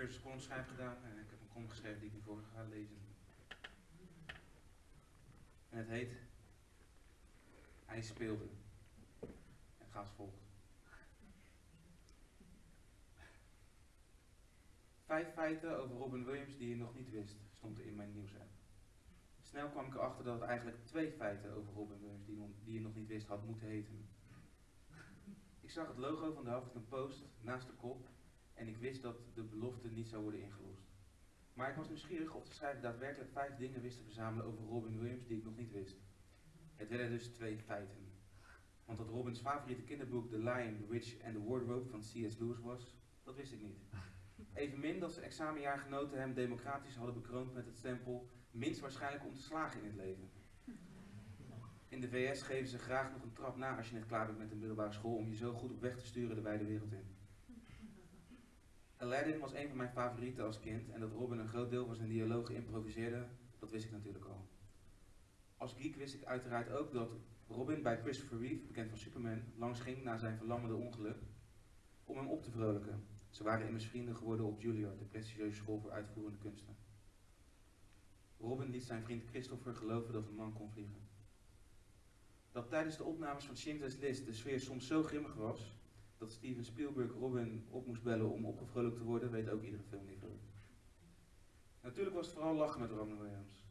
cursus columnschrijven gedaan en ik heb een column geschreven die ik nu voor ga lezen. En het heet Hij speelde. En gaat als volgt. Vijf feiten over Robin Williams die je nog niet wist, stond er in mijn nieuwsapp. Snel kwam ik erachter dat het eigenlijk twee feiten over Robin Williams die, die je nog niet wist had moeten heten. Ik zag het logo van de Huffington Post naast de kop en ik wist dat de belofte niet zou worden ingelost. Maar ik was nieuwsgierig of de schrijver daadwerkelijk vijf dingen wist te verzamelen over Robin Williams die ik nog niet wist. Het werden dus twee feiten. Want dat Robins favoriete kinderboek The Lion, the Witch and the Wardrobe van C.S. Lewis was, dat wist ik niet. Evenmin dat zijn examenjaargenoten hem democratisch hadden bekroond met het stempel minst waarschijnlijk om te slagen in het leven. In de VS geven ze graag nog een trap na als je net klaar bent met een middelbare school om je zo goed op weg te sturen de wijde wereld in. Aladdin was een van mijn favorieten als kind en dat Robin een groot deel van zijn dialogen improviseerde, dat wist ik natuurlijk al. Als geek wist ik uiteraard ook dat Robin bij Christopher Reeve, bekend van Superman, langs ging na zijn verlammende ongeluk om hem op te vrolijken. Ze waren immers vrienden geworden op Juilliard, de prestigieuze school voor uitvoerende kunsten. Robin liet zijn vriend Christopher geloven dat een man kon vliegen. Dat tijdens de opnames van Schindler's List de sfeer soms zo grimmig was, dat Steven Spielberg Robin op moest bellen om opgevrolijkt te worden, weet ook iedere filmliefhebber. Natuurlijk was het vooral lachen met Robin Williams.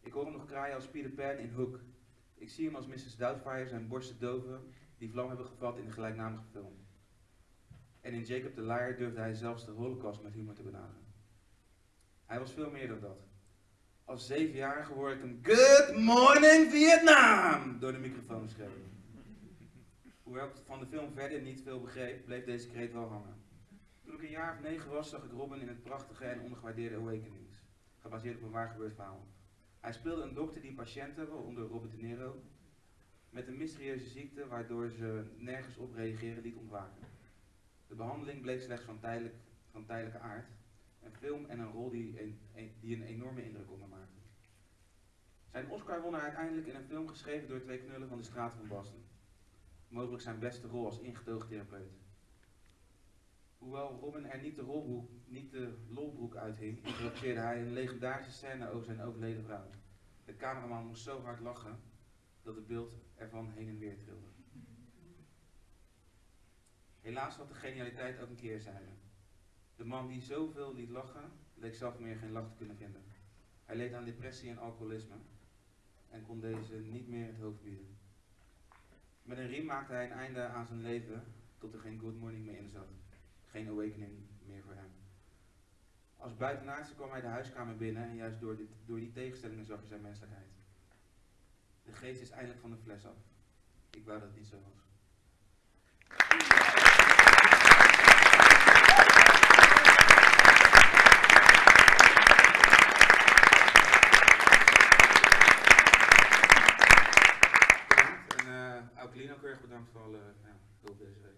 Ik hoor hem nog kraaien als Peter Pan in Hook. Ik zie hem als Mrs. Doubtfire zijn borsten doven die vlam hebben gevat in de gelijknamige film. En in Jacob the Liar durfde hij zelfs de holocaust met humor te benaderen. Hij was veel meer dan dat. Als zevenjarige hoorde ik hem Good Morning Vietnam door de microfoon schreeuwen. Hoewel ik van de film verder niet veel begreep, bleef deze kreet wel hangen. Toen ik een jaar of negen was, zag ik Robin in het prachtige en ondergewaardeerde Awakenings, gebaseerd op een waar gebeurd verhaal. Hij speelde een dokter die patiënten, waaronder Robert De Niro, met een mysterieuze ziekte waardoor ze nergens op reageren liet ontwaken. De behandeling bleek slechts van, van tijdelijke aard, een film en een rol die een, die een enorme indruk op me maakte. Zijn Oscar won hij uiteindelijk in een film geschreven door twee knullen van de straten van Boston. Mogelijk zijn beste rol als ingetogen therapeut. Hoewel Robin er niet de, rolbroek, niet de lolbroek uithing, improviseerde hij een legendarische scène over zijn overleden vrouw. De cameraman moest zo hard lachen dat het beeld ervan heen en weer trilde. Helaas had de genialiteit ook een keerzijde. De man die zoveel liet lachen, leek zelf meer geen lach te kunnen vinden. Hij leed aan depressie en alcoholisme en kon deze niet meer het hoofd bieden. Met een riem maakte hij een einde aan zijn leven tot er geen good morning meer in zat. Geen awakening meer voor hem. Als buitenaardse kwam hij de huiskamer binnen en juist door, dit, door die tegenstellingen zag hij zijn menselijkheid. De geest is eindelijk van de fles af. Ik wou dat het niet zo was. Bedankt. En Aukelien ook erg bedankt voor alle hulp deze week.